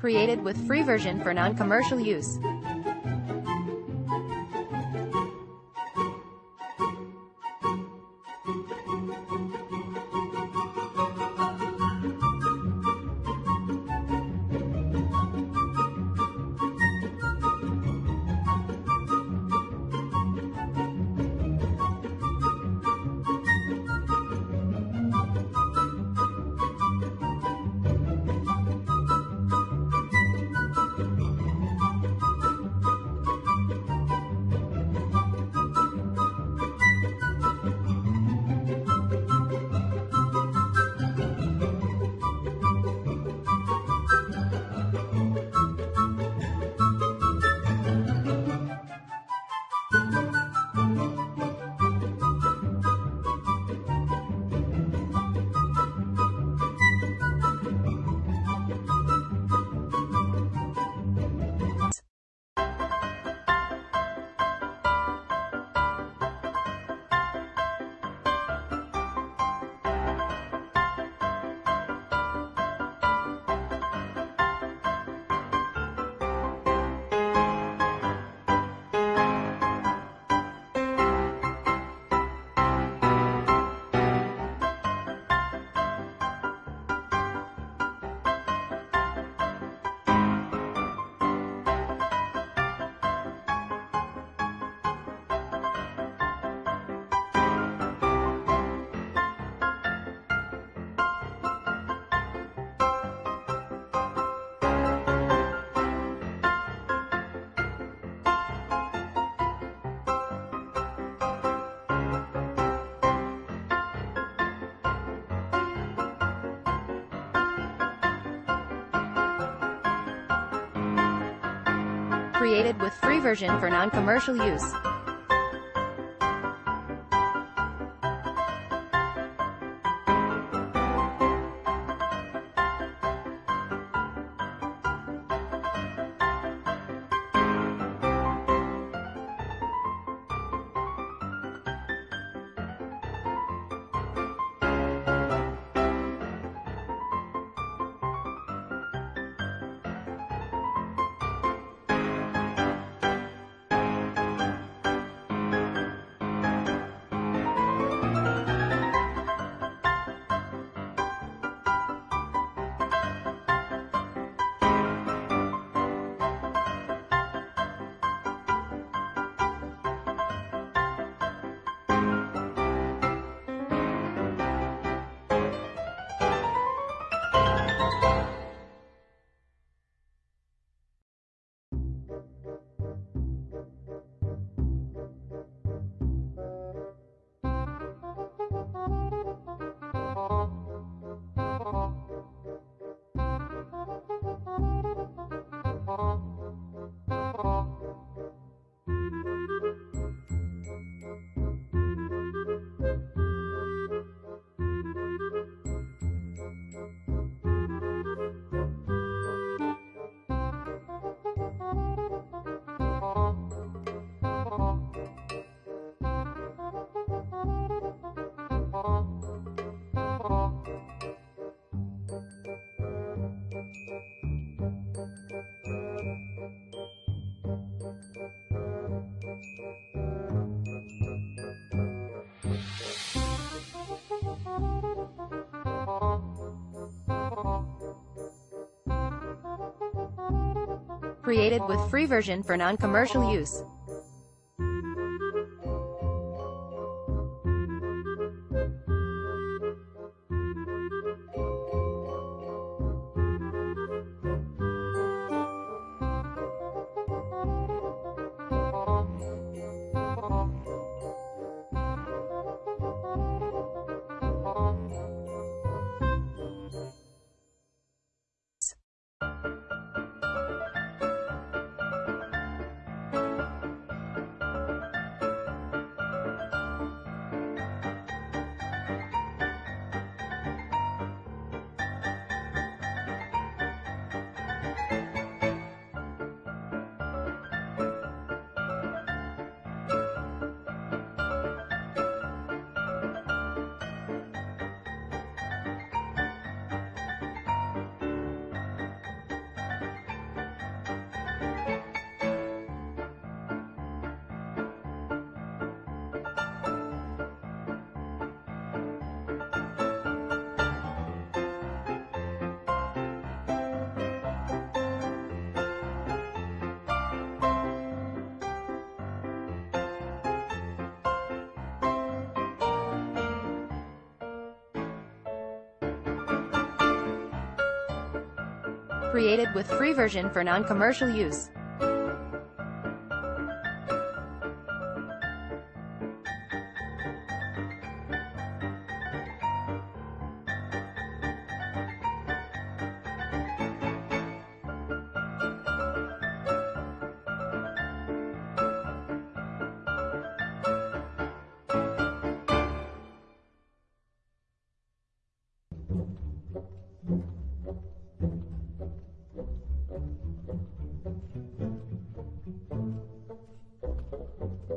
Created with free version for non-commercial use. Created with free version for non-commercial use. Created with free version for non-commercial use. Created with free version for non-commercial use.